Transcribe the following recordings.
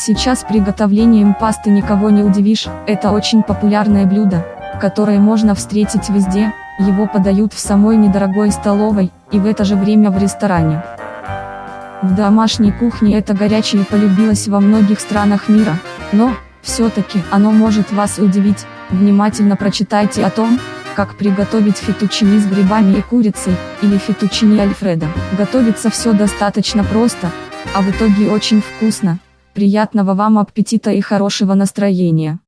Сейчас приготовлением пасты никого не удивишь, это очень популярное блюдо, которое можно встретить везде, его подают в самой недорогой столовой, и в это же время в ресторане. В домашней кухне это горячее полюбилось во многих странах мира, но, все-таки, оно может вас удивить, внимательно прочитайте о том, как приготовить фетучини с грибами и курицей, или фетучини альфредо. Готовится все достаточно просто, а в итоге очень вкусно. Приятного вам аппетита и хорошего настроения.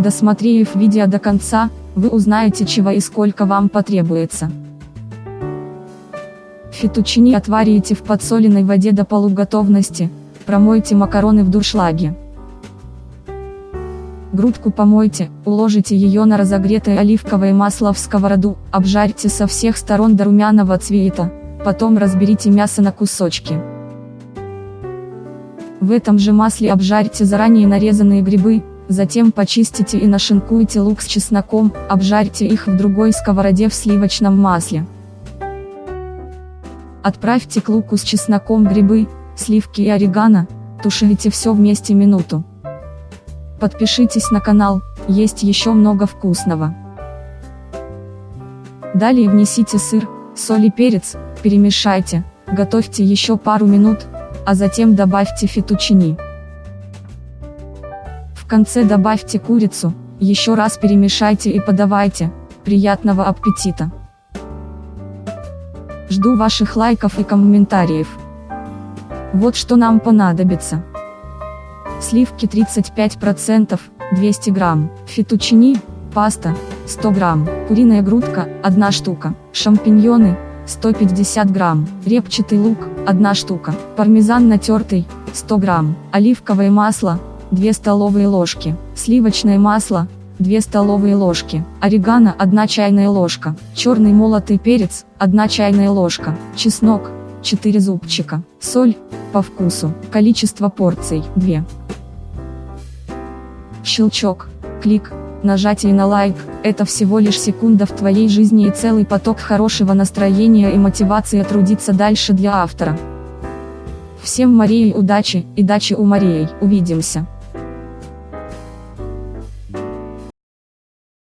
Досмотрев видео до конца, вы узнаете чего и сколько вам потребуется. Фетучини отварите в подсоленной воде до полуготовности, промойте макароны в дуршлаге. Грудку помойте, уложите ее на разогретое оливковое масло в сковороду, обжарьте со всех сторон до румяного цвета, потом разберите мясо на кусочки. В этом же масле обжарьте заранее нарезанные грибы, затем почистите и нашинкуйте лук с чесноком, обжарьте их в другой сковороде в сливочном масле. Отправьте к луку с чесноком грибы, сливки и орегано, тушите все вместе минуту. Подпишитесь на канал, есть еще много вкусного. Далее внесите сыр, соль и перец, перемешайте, готовьте еще пару минут, а затем добавьте фетучини. В конце добавьте курицу, еще раз перемешайте и подавайте, приятного аппетита! Жду ваших лайков и комментариев. Вот что нам понадобится. Сливки 35%, 200 грамм, фетучини, паста, 100 грамм, куриная грудка, 1 штука, шампиньоны, 150 грамм, репчатый лук, 1 штука, пармезан натертый, 100 грамм, оливковое масло, 2 столовые ложки, сливочное масло, 2 столовые ложки, орегано 1 чайная ложка, черный молотый перец, 1 чайная ложка, чеснок, 4 зубчика, соль, по вкусу, количество порций, 2. Щелчок, клик, нажатие на лайк, это всего лишь секунда в твоей жизни и целый поток хорошего настроения и мотивации трудиться дальше для автора. Всем Марии удачи, и дачи у Марии, увидимся.